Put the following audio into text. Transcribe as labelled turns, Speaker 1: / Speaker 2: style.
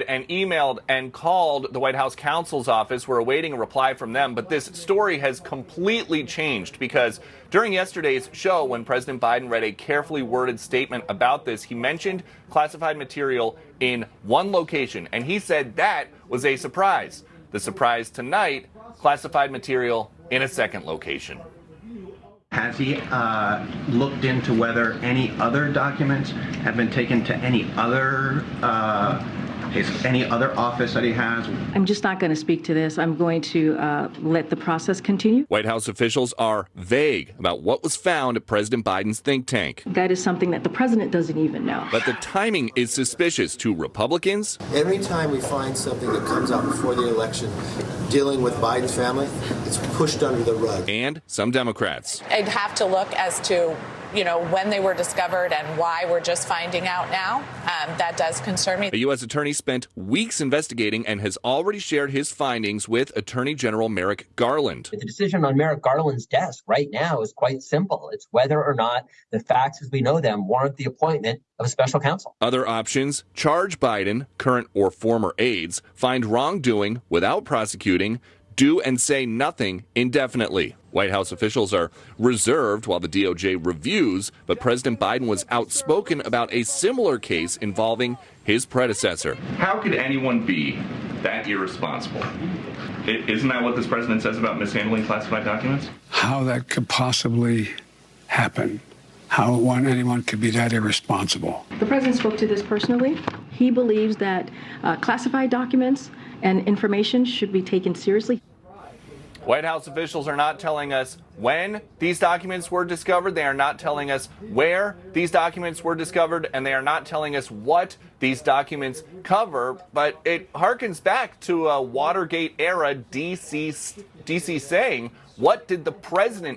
Speaker 1: and emailed and called the White House counsel's office. We're awaiting a reply from them, but this story has completely changed because during yesterday's show, when President Biden read a carefully worded statement about this, he mentioned classified material in one location, and he said that was a surprise. The surprise tonight, classified material in a second location.
Speaker 2: Has he uh, looked into whether any other documents have been taken to any other uh, his, any other office that he has?
Speaker 3: I'm just not going to speak to this. I'm going to uh, let the process continue.
Speaker 1: White House officials are vague about what was found at President Biden's think tank.
Speaker 3: That is something that the president doesn't even know.
Speaker 1: But the timing is suspicious to Republicans.
Speaker 4: Every time we find something that comes out before the election dealing with Biden's family, it's pushed under the rug.
Speaker 1: And some Democrats.
Speaker 5: I'd have to look as to you know, when they were discovered and why we're just finding out now. Um, that does concern me.
Speaker 1: The U.S. Attorney spent weeks investigating and has already shared his findings with Attorney General Merrick Garland.
Speaker 6: The decision on Merrick Garland's desk right now is quite simple. It's whether or not the facts as we know them warrant the appointment of a special counsel.
Speaker 1: Other options charge Biden, current or former aides, find wrongdoing without prosecuting, do and say nothing indefinitely. White House officials are reserved while the DOJ reviews, but President Biden was outspoken about a similar case involving his predecessor.
Speaker 7: How could anyone be that irresponsible? Isn't that what this president says about mishandling classified documents?
Speaker 8: How that could possibly happen. How one, anyone could be that irresponsible.
Speaker 3: The president spoke to this personally. He believes that uh, classified documents and information should be taken seriously.
Speaker 1: White House officials are not telling us when these documents were discovered. They are not telling us where these documents were discovered, and they are not telling us what these documents cover. But it harkens back to a Watergate era DC, DC saying, What did the president